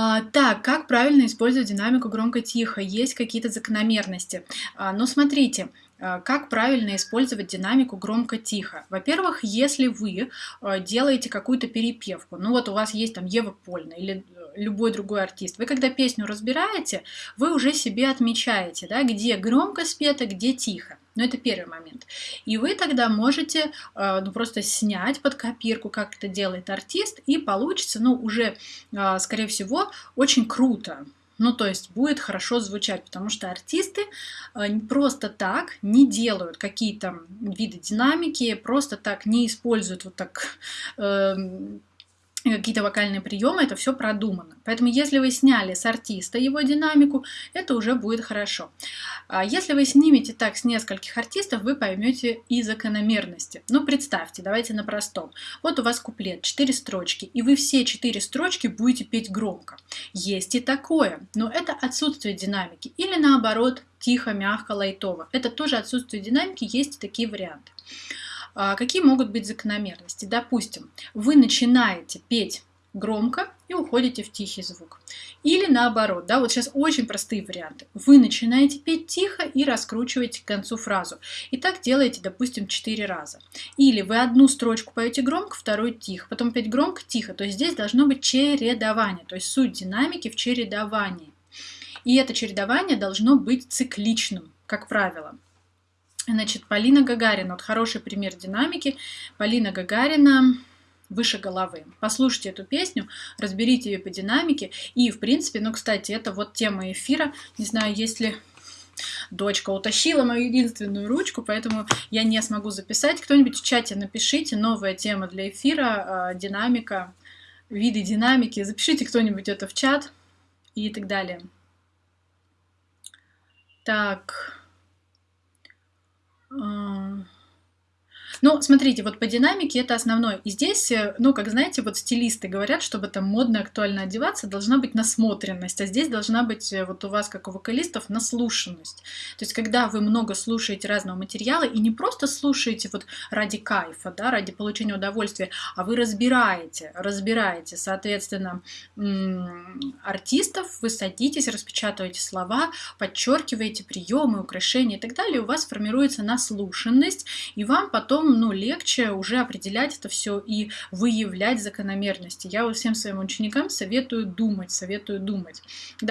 А, так, как правильно использовать динамику громко-тихо? Есть какие-то закономерности. А, но смотрите, а, как правильно использовать динамику громко-тихо? Во-первых, если вы а, делаете какую-то перепевку, ну вот у вас есть там Ева Польна или э, любой другой артист, вы когда песню разбираете, вы уже себе отмечаете, да, где громко спето, где тихо. Но это первый момент. И вы тогда можете э, ну, просто снять под копирку, как это делает артист, и получится, ну, уже, э, скорее всего, очень круто. Ну, то есть будет хорошо звучать, потому что артисты э, просто так не делают какие-то виды динамики, просто так не используют вот так какие-то вокальные приемы, это все продумано. Поэтому если вы сняли с артиста его динамику, это уже будет хорошо. А если вы снимете так с нескольких артистов, вы поймете и закономерности. Ну, представьте, давайте на простом. Вот у вас куплет, 4 строчки, и вы все 4 строчки будете петь громко. Есть и такое, но это отсутствие динамики. Или наоборот, тихо, мягко, лайтово. Это тоже отсутствие динамики, есть и такие варианты. А, какие могут быть закономерности? Допустим, вы начинаете петь громко и уходите в тихий звук. Или наоборот, да, вот сейчас очень простые варианты. Вы начинаете петь тихо и раскручиваете к концу фразу. И так делаете, допустим, 4 раза. Или вы одну строчку поете громко, вторую тихо, потом петь громко, тихо. То есть здесь должно быть чередование, то есть суть динамики в чередовании. И это чередование должно быть цикличным, как правило. Значит, Полина Гагарина, вот хороший пример динамики. Полина Гагарина выше головы. Послушайте эту песню, разберите ее по динамике. И, в принципе, ну, кстати, это вот тема эфира. Не знаю, есть ли дочка утащила мою единственную ручку, поэтому я не смогу записать. Кто-нибудь в чате напишите, новая тема для эфира, э, динамика, виды динамики. Запишите кто-нибудь это в чат и так далее. Так... А, ну, смотрите, вот по динамике это основное. И здесь, э, ну, как знаете, вот стилисты говорят, чтобы там модно, актуально одеваться, должна быть насмотренность, а здесь должна быть э, вот у вас, как у вокалистов, наслушанность. То есть, когда вы много слушаете разного материала и не просто слушаете вот ради кайфа, да, ради получения удовольствия, а вы разбираете, разбираете, соответственно, артистов, вы садитесь, распечатываете слова, подчеркиваете приемы, украшения и так далее, у вас формируется наслушанность, и вам потом ну, легче уже определять это все и выявлять закономерности. Я вот всем своим ученикам советую думать, советую думать.